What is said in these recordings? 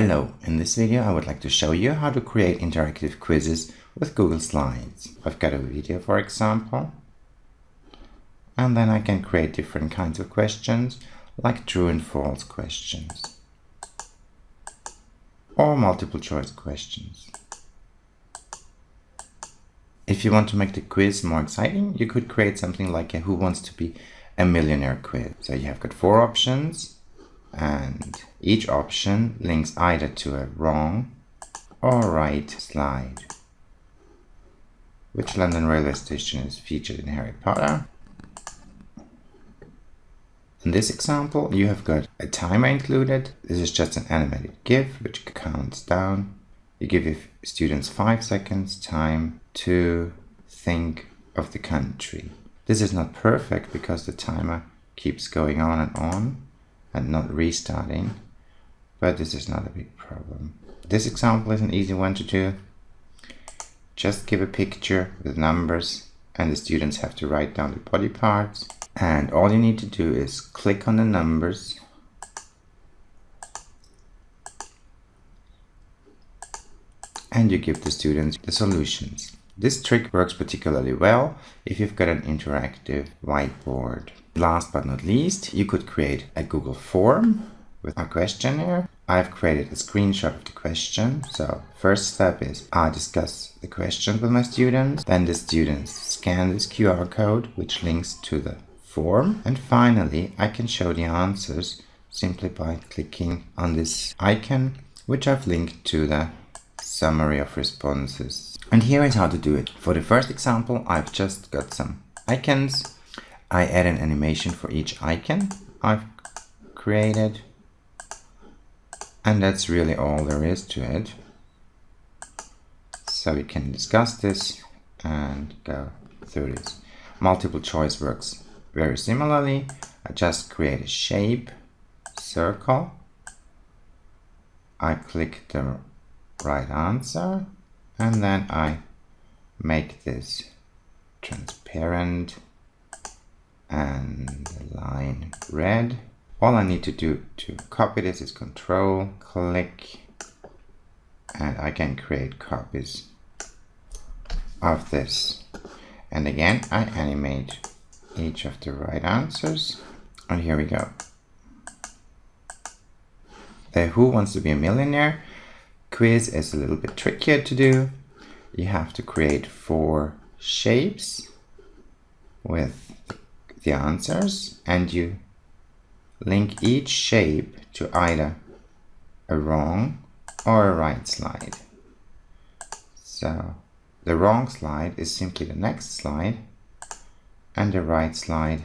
Hello, in this video I would like to show you how to create interactive quizzes with Google Slides. I've got a video for example, and then I can create different kinds of questions like true and false questions or multiple choice questions. If you want to make the quiz more exciting, you could create something like a Who Wants to Be a Millionaire quiz. So you have got four options and each option links either to a wrong or right slide. Which London railway station is featured in Harry Potter? In this example, you have got a timer included. This is just an animated GIF which counts down. You give your students five seconds time to think of the country. This is not perfect because the timer keeps going on and on and not restarting, but this is not a big problem. This example is an easy one to do. Just give a picture with numbers and the students have to write down the body parts. And all you need to do is click on the numbers and you give the students the solutions. This trick works particularly well if you've got an interactive whiteboard. Last but not least, you could create a Google form with a questionnaire. I've created a screenshot of the question. So first step is I discuss the question with my students. Then the students scan this QR code, which links to the form. And finally, I can show the answers simply by clicking on this icon, which I've linked to the summary of responses. And here is how to do it. For the first example, I've just got some icons I add an animation for each icon I've created. And that's really all there is to it. So we can discuss this and go through this. Multiple choice works very similarly. I just create a shape, circle. I click the right answer and then I make this transparent and the line red. All I need to do to copy this is control, click, and I can create copies of this. And again, I animate each of the right answers. And here we go. The Who Wants to Be a Millionaire quiz is a little bit trickier to do. You have to create four shapes with the answers and you link each shape to either a wrong or a right slide. So the wrong slide is simply the next slide and the right slide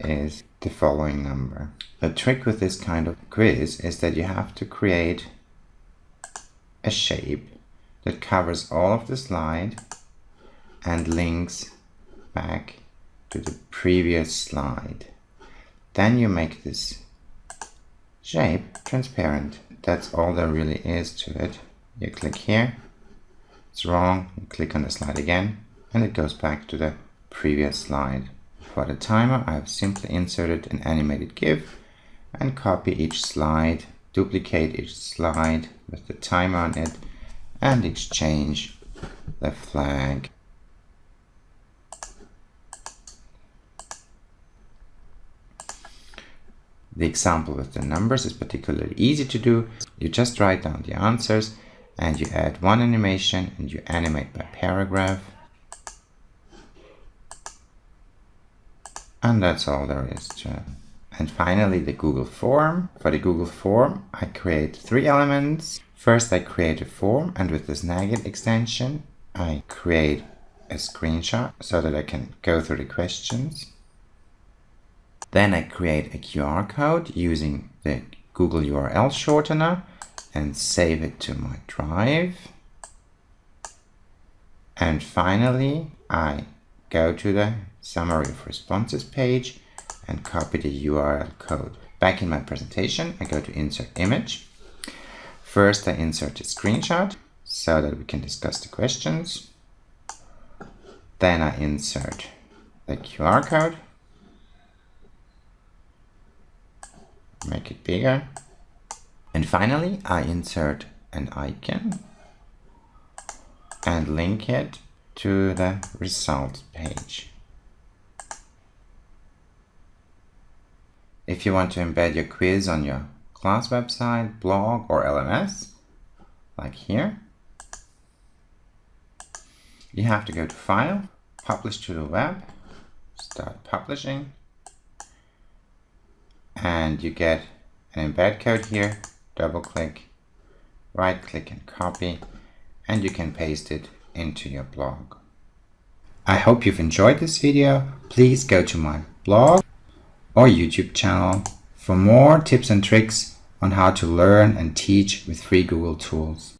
is the following number. The trick with this kind of quiz is that you have to create a shape that covers all of the slide and links back to the previous slide. Then you make this shape transparent. That's all there really is to it. You click here, it's wrong, you click on the slide again, and it goes back to the previous slide. For the timer, I've simply inserted an animated GIF and copy each slide, duplicate each slide with the timer on it, and exchange the flag The example with the numbers is particularly easy to do. You just write down the answers and you add one animation and you animate by paragraph. And that's all there is to it. And finally, the Google form. For the Google form, I create three elements. First, I create a form and with the Snagit extension, I create a screenshot so that I can go through the questions. Then I create a QR code using the Google URL shortener and save it to my drive. And finally, I go to the summary of responses page and copy the URL code. Back in my presentation, I go to insert image. First, I insert a screenshot so that we can discuss the questions. Then I insert the QR code make it bigger And finally, I insert an icon and link it to the result page. If you want to embed your quiz on your class website, blog or LMS, like here, you have to go to File, Publish to the Web, start publishing, and you get an embed code here, double click, right click and copy, and you can paste it into your blog. I hope you've enjoyed this video. Please go to my blog or YouTube channel for more tips and tricks on how to learn and teach with free Google tools.